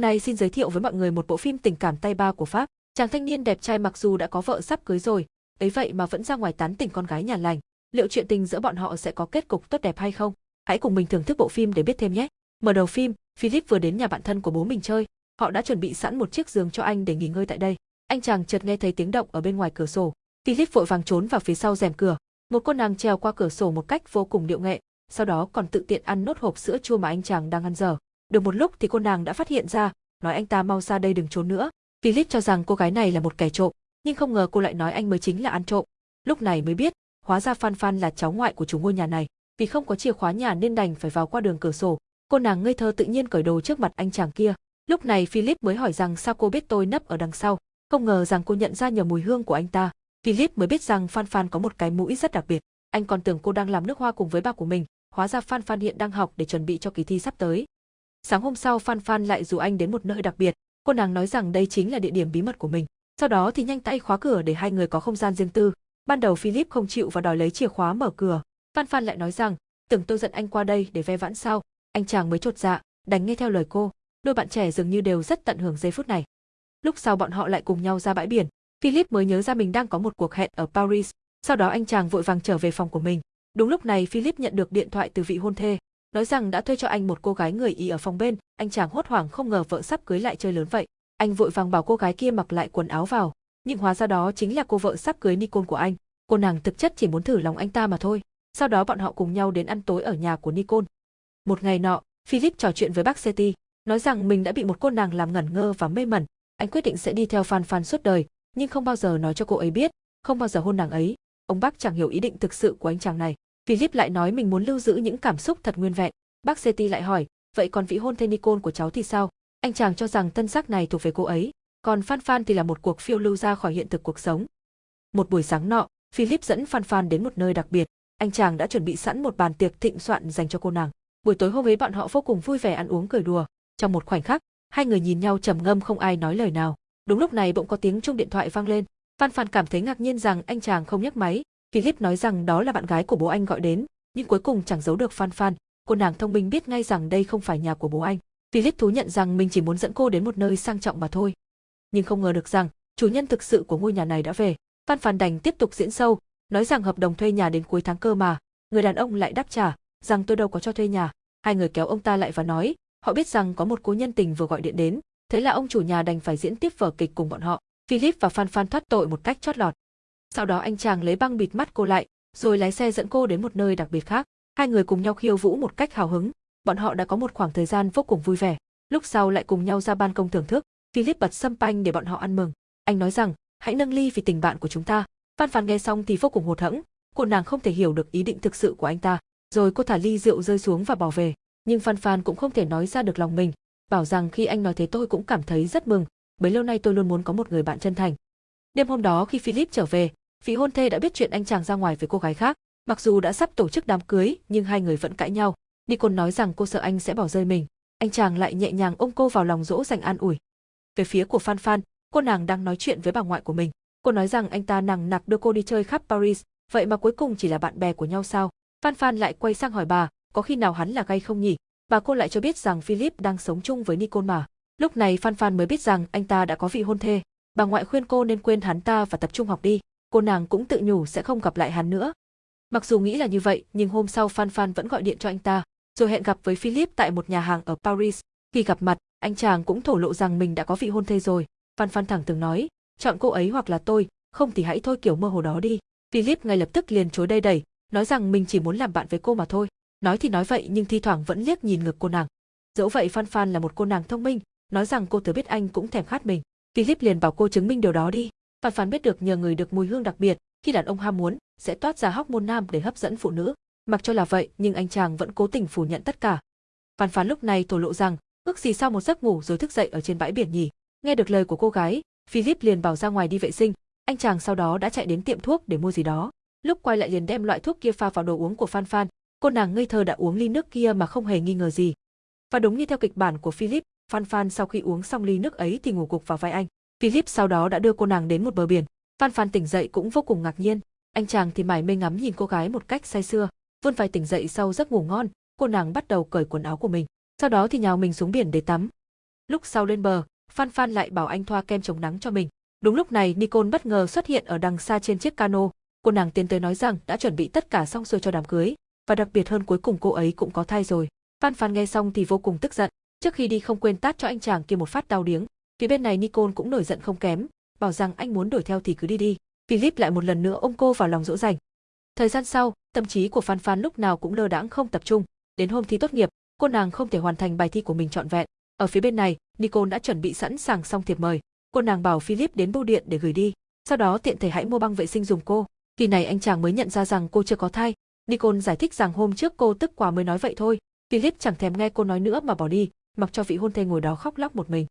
Hôm nay xin giới thiệu với mọi người một bộ phim tình cảm tay ba của Pháp. Chàng thanh niên đẹp trai mặc dù đã có vợ sắp cưới rồi, ấy vậy mà vẫn ra ngoài tán tỉnh con gái nhà lành. Liệu chuyện tình giữa bọn họ sẽ có kết cục tốt đẹp hay không? Hãy cùng mình thưởng thức bộ phim để biết thêm nhé. Mở đầu phim, Philip vừa đến nhà bạn thân của bố mình chơi, họ đã chuẩn bị sẵn một chiếc giường cho anh để nghỉ ngơi tại đây. Anh chàng chợt nghe thấy tiếng động ở bên ngoài cửa sổ. Philip vội vàng trốn vào phía sau rèm cửa. Một cô nàng trèo qua cửa sổ một cách vô cùng điệu nghệ, sau đó còn tự tiện ăn nốt hộp sữa chua mà anh chàng đang ăn dở. Được một lúc thì cô nàng đã phát hiện ra, nói anh ta mau ra đây đừng trốn nữa. Philip cho rằng cô gái này là một kẻ trộm, nhưng không ngờ cô lại nói anh mới chính là ăn trộm. Lúc này mới biết, hóa ra Phan Phan là cháu ngoại của chủ ngôi nhà này, vì không có chìa khóa nhà nên đành phải vào qua đường cửa sổ. Cô nàng ngây thơ tự nhiên cởi đồ trước mặt anh chàng kia. Lúc này Philip mới hỏi rằng sao cô biết tôi nấp ở đằng sau, không ngờ rằng cô nhận ra nhờ mùi hương của anh ta. Philip mới biết rằng Phan Phan có một cái mũi rất đặc biệt. Anh còn tưởng cô đang làm nước hoa cùng với ba của mình, hóa ra Phan Phan hiện đang học để chuẩn bị cho kỳ thi sắp tới. Sáng hôm sau Phan Phan lại rủ anh đến một nơi đặc biệt, cô nàng nói rằng đây chính là địa điểm bí mật của mình. Sau đó thì nhanh tay khóa cửa để hai người có không gian riêng tư. Ban đầu Philip không chịu và đòi lấy chìa khóa mở cửa. Phan Phan lại nói rằng, tưởng tôi giận anh qua đây để ve vãn sao. Anh chàng mới chột dạ, đành nghe theo lời cô. Đôi bạn trẻ dường như đều rất tận hưởng giây phút này. Lúc sau bọn họ lại cùng nhau ra bãi biển. Philip mới nhớ ra mình đang có một cuộc hẹn ở Paris. Sau đó anh chàng vội vàng trở về phòng của mình. Đúng lúc này Philip nhận được điện thoại từ vị hôn thê, nói rằng đã thuê cho anh một cô gái người Ý ở phòng bên, anh chàng hốt hoảng không ngờ vợ sắp cưới lại chơi lớn vậy. Anh vội vàng bảo cô gái kia mặc lại quần áo vào, nhưng hóa ra đó chính là cô vợ sắp cưới Nicole của anh. Cô nàng thực chất chỉ muốn thử lòng anh ta mà thôi. Sau đó bọn họ cùng nhau đến ăn tối ở nhà của Nicole. Một ngày nọ, Philip trò chuyện với bác Seti, nói rằng mình đã bị một cô nàng làm ngẩn ngơ và mê mẩn. Anh quyết định sẽ đi theo Phan Phan suốt đời, nhưng không bao giờ nói cho cô ấy biết, không bao giờ hôn nàng ấy. Ông bác chẳng hiểu ý định thực sự của anh chàng này. Philip lại nói mình muốn lưu giữ những cảm xúc thật nguyên vẹn. Bác Seti lại hỏi, vậy còn vị hôn thê Nicole của cháu thì sao? Anh chàng cho rằng tân sắc này thuộc về cô ấy, còn Phan Phan thì là một cuộc phiêu lưu ra khỏi hiện thực cuộc sống. Một buổi sáng nọ, Philip dẫn Phan Phan đến một nơi đặc biệt, anh chàng đã chuẩn bị sẵn một bàn tiệc thịnh soạn dành cho cô nàng. Buổi tối hôm ấy bọn họ vô cùng vui vẻ ăn uống cười đùa, trong một khoảnh khắc, hai người nhìn nhau trầm ngâm không ai nói lời nào. Đúng lúc này bỗng có tiếng chuông điện thoại vang lên, Phan Phan cảm thấy ngạc nhiên rằng anh chàng không nhấc máy, Philip nói rằng đó là bạn gái của bố anh gọi đến, nhưng cuối cùng chẳng giấu được Phan Phan, cô nàng thông minh biết ngay rằng đây không phải nhà của bố anh. Philip thú nhận rằng mình chỉ muốn dẫn cô đến một nơi sang trọng mà thôi. Nhưng không ngờ được rằng, chủ nhân thực sự của ngôi nhà này đã về. Phan Phan đành tiếp tục diễn sâu, nói rằng hợp đồng thuê nhà đến cuối tháng cơ mà. Người đàn ông lại đáp trả, rằng tôi đâu có cho thuê nhà. Hai người kéo ông ta lại và nói, họ biết rằng có một cô nhân tình vừa gọi điện đến, thế là ông chủ nhà đành phải diễn tiếp vở kịch cùng bọn họ. Philip và Phan Phan thoát tội một cách chót lọt. Sau đó anh chàng lấy băng bịt mắt cô lại, rồi lái xe dẫn cô đến một nơi đặc biệt khác. Hai người cùng nhau khiêu vũ một cách hào hứng, bọn họ đã có một khoảng thời gian vô cùng vui vẻ. Lúc sau lại cùng nhau ra ban công thưởng thức, Philip bật sâm panh để bọn họ ăn mừng. Anh nói rằng, hãy nâng ly vì tình bạn của chúng ta. Phan Phan nghe xong thì vô cùng hụt hẫng, cô nàng không thể hiểu được ý định thực sự của anh ta. Rồi cô thả ly rượu rơi xuống và bỏ về. Nhưng Phan Phan cũng không thể nói ra được lòng mình, bảo rằng khi anh nói thế tôi cũng cảm thấy rất mừng, bấy lâu nay tôi luôn muốn có một người bạn chân thành. Đêm hôm đó khi Philip trở về, vị hôn thê đã biết chuyện anh chàng ra ngoài với cô gái khác, mặc dù đã sắp tổ chức đám cưới nhưng hai người vẫn cãi nhau. Nicole nói rằng cô sợ anh sẽ bỏ rơi mình, anh chàng lại nhẹ nhàng ôm cô vào lòng dỗ dành an ủi. Về phía của Phan Phan, cô nàng đang nói chuyện với bà ngoại của mình. Cô nói rằng anh ta nằng nặc đưa cô đi chơi khắp Paris, vậy mà cuối cùng chỉ là bạn bè của nhau sao? Phan Phan lại quay sang hỏi bà, có khi nào hắn là gay không nhỉ? Bà cô lại cho biết rằng Philip đang sống chung với Nicole mà. Lúc này Phan Phan mới biết rằng anh ta đã có vị hôn thê. Bà ngoại khuyên cô nên quên hắn ta và tập trung học đi. Cô nàng cũng tự nhủ sẽ không gặp lại hắn nữa. Mặc dù nghĩ là như vậy, nhưng hôm sau Phan Phan vẫn gọi điện cho anh ta, rồi hẹn gặp với Philip tại một nhà hàng ở Paris. Khi gặp mặt, anh chàng cũng thổ lộ rằng mình đã có vị hôn thê rồi. Phan Phan thẳng từng nói, chọn cô ấy hoặc là tôi, không thì hãy thôi kiểu mơ hồ đó đi. Philip ngay lập tức liền chối đây đẩy, nói rằng mình chỉ muốn làm bạn với cô mà thôi. Nói thì nói vậy nhưng thi thoảng vẫn liếc nhìn ngực cô nàng. Dẫu vậy Phan Phan là một cô nàng thông minh, nói rằng cô thừa biết anh cũng thèm khát mình. Philip liền bảo cô chứng minh điều đó đi. Phan Phan biết được nhờ người được mùi hương đặc biệt, khi đàn ông ham muốn, sẽ toát ra hóc môn nam để hấp dẫn phụ nữ. Mặc cho là vậy, nhưng anh chàng vẫn cố tình phủ nhận tất cả. Phan Phan lúc này thổ lộ rằng, ước gì sau một giấc ngủ rồi thức dậy ở trên bãi biển nhỉ. Nghe được lời của cô gái, Philip liền bảo ra ngoài đi vệ sinh, anh chàng sau đó đã chạy đến tiệm thuốc để mua gì đó. Lúc quay lại liền đem loại thuốc kia pha vào đồ uống của Phan Phan, cô nàng ngây thơ đã uống ly nước kia mà không hề nghi ngờ gì. Và đúng như theo kịch bản của Philip, Phan Phan sau khi uống xong ly nước ấy thì ngủ gục vào vai anh. Philip sau đó đã đưa cô nàng đến một bờ biển. Phan Phan tỉnh dậy cũng vô cùng ngạc nhiên, anh chàng thì mải mê ngắm nhìn cô gái một cách say sưa. Vươn vai tỉnh dậy sau giấc ngủ ngon, cô nàng bắt đầu cởi quần áo của mình. Sau đó thì nhào mình xuống biển để tắm. Lúc sau lên bờ, Phan Phan lại bảo anh thoa kem chống nắng cho mình. Đúng lúc này Nicole bất ngờ xuất hiện ở đằng xa trên chiếc cano. Cô nàng tiến tới nói rằng đã chuẩn bị tất cả xong xuôi cho đám cưới, và đặc biệt hơn cuối cùng cô ấy cũng có thai rồi. Phan Phan nghe xong thì vô cùng tức giận, trước khi đi không quên tát cho anh chàng kia một phát đau điếng. Phía bên này Nicole cũng nổi giận không kém, bảo rằng anh muốn đuổi theo thì cứ đi đi. Philip lại một lần nữa ôm cô vào lòng dỗ dành. Thời gian sau, tâm trí của Phan Phan lúc nào cũng lơ đãng không tập trung. Đến hôm thi tốt nghiệp, cô nàng không thể hoàn thành bài thi của mình trọn vẹn. Ở phía bên này, Nicole đã chuẩn bị sẵn sàng xong thiệp mời. Cô nàng bảo Philip đến bưu điện để gửi đi. Sau đó tiện thể hãy mua băng vệ sinh dùng cô. kỳ này anh chàng mới nhận ra rằng cô chưa có thai. Nicole giải thích rằng hôm trước cô tức quá mới nói vậy thôi. Philip chẳng thèm nghe cô nói nữa mà bỏ đi, mặc cho vị hôn thê ngồi đó khóc lóc một mình.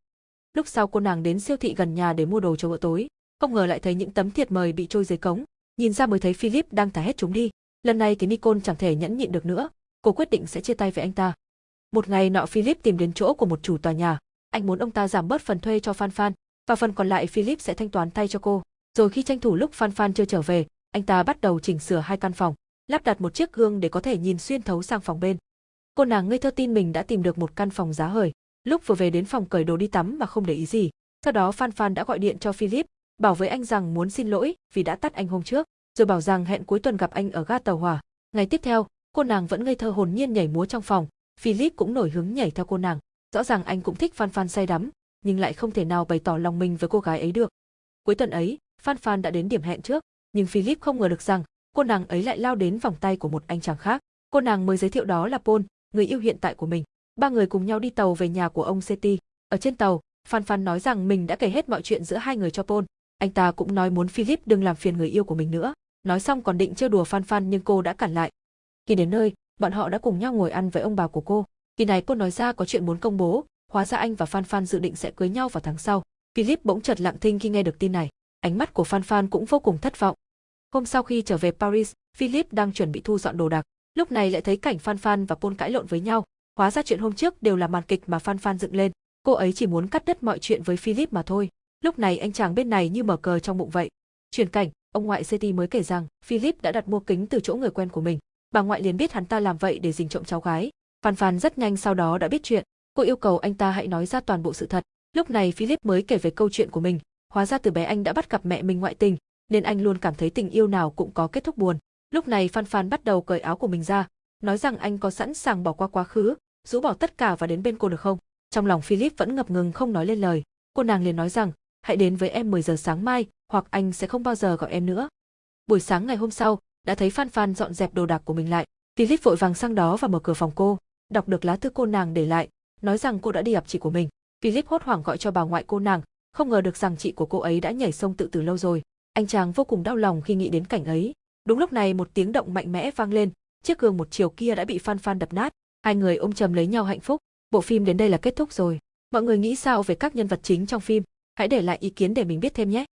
Lúc sau cô nàng đến siêu thị gần nhà để mua đồ cho bữa tối, không ngờ lại thấy những tấm thiệp mời bị trôi dưới cống, nhìn ra mới thấy Philip đang thả hết chúng đi. Lần này thì Nicole chẳng thể nhẫn nhịn được nữa, cô quyết định sẽ chia tay với anh ta. Một ngày nọ Philip tìm đến chỗ của một chủ tòa nhà, anh muốn ông ta giảm bớt phần thuê cho Phan Phan, và phần còn lại Philip sẽ thanh toán thay cho cô. Rồi khi tranh thủ lúc Phan Phan chưa trở về, anh ta bắt đầu chỉnh sửa hai căn phòng, lắp đặt một chiếc gương để có thể nhìn xuyên thấu sang phòng bên. Cô nàng ngây thơ tin mình đã tìm được một căn phòng giá hời, lúc vừa về đến phòng cởi đồ đi tắm mà không để ý gì. Sau đó Phan Phan đã gọi điện cho Philip, bảo với anh rằng muốn xin lỗi vì đã tắt anh hôm trước, rồi bảo rằng hẹn cuối tuần gặp anh ở ga tàu hỏa. Ngày tiếp theo, cô nàng vẫn ngây thơ hồn nhiên nhảy múa trong phòng, Philip cũng nổi hứng nhảy theo cô nàng. Rõ ràng anh cũng thích Phan Phan say đắm, nhưng lại không thể nào bày tỏ lòng mình với cô gái ấy được. Cuối tuần ấy, Phan Phan đã đến điểm hẹn trước, nhưng Philip không ngờ được rằng cô nàng ấy lại lao đến vòng tay của một anh chàng khác. Cô nàng mới giới thiệu đó là Paul, người yêu hiện tại của mình. Ba người cùng nhau đi tàu về nhà của ông Seti. Ở trên tàu, Phan Phan nói rằng mình đã kể hết mọi chuyện giữa hai người cho Paul. Anh ta cũng nói muốn Philip đừng làm phiền người yêu của mình nữa. Nói xong còn định trêu đùa Phan Phan nhưng cô đã cản lại. Khi đến nơi, bọn họ đã cùng nhau ngồi ăn với ông bà của cô. Kỳ này cô nói ra có chuyện muốn công bố, hóa ra anh và Phan Phan dự định sẽ cưới nhau vào tháng sau. Philip bỗng chợt lặng thinh khi nghe được tin này. Ánh mắt của Phan Phan cũng vô cùng thất vọng. Hôm sau khi trở về Paris, Philip đang chuẩn bị thu dọn đồ đạc. Lúc này lại thấy cảnh Phan Phan và Paul cãi lộn với nhau. Hóa ra chuyện hôm trước đều là màn kịch mà Phan Phan dựng lên. Cô ấy chỉ muốn cắt đứt mọi chuyện với Philip mà thôi. Lúc này anh chàng bên này như mở cờ trong bụng vậy. Chuyển cảnh, ông ngoại CT mới kể rằng Philip đã đặt mua kính từ chỗ người quen của mình. Bà ngoại liền biết hắn ta làm vậy để dình trộm cháu gái. Phan Phan rất nhanh sau đó đã biết chuyện. Cô yêu cầu anh ta hãy nói ra toàn bộ sự thật. Lúc này Philip mới kể về câu chuyện của mình. Hóa ra từ bé anh đã bắt gặp mẹ mình ngoại tình, nên anh luôn cảm thấy tình yêu nào cũng có kết thúc buồn. Lúc này Phan Phan bắt đầu cởi áo của mình ra, nói rằng anh có sẵn sàng bỏ qua quá khứ, rũ bỏ tất cả và đến bên cô được không? Trong lòng Philip vẫn ngập ngừng không nói lên lời. Cô nàng liền nói rằng, hãy đến với em 10 giờ sáng mai, hoặc anh sẽ không bao giờ gọi em nữa. Buổi sáng ngày hôm sau, đã thấy Phan Phan dọn dẹp đồ đạc của mình lại. Philip vội vàng sang đó và mở cửa phòng cô, đọc được lá thư cô nàng để lại, nói rằng cô đã đi gặp chị của mình. Philip hốt hoảng gọi cho bà ngoại cô nàng, không ngờ được rằng chị của cô ấy đã nhảy sông tự tử lâu rồi. Anh chàng vô cùng đau lòng khi nghĩ đến cảnh ấy. Đúng lúc này một tiếng động mạnh mẽ vang lên, chiếc gương một chiều kia đã bị Phan Phan đập nát. Hai người ôm chầm lấy nhau hạnh phúc. Bộ phim đến đây là kết thúc rồi. Mọi người nghĩ sao về các nhân vật chính trong phim? Hãy để lại ý kiến để mình biết thêm nhé.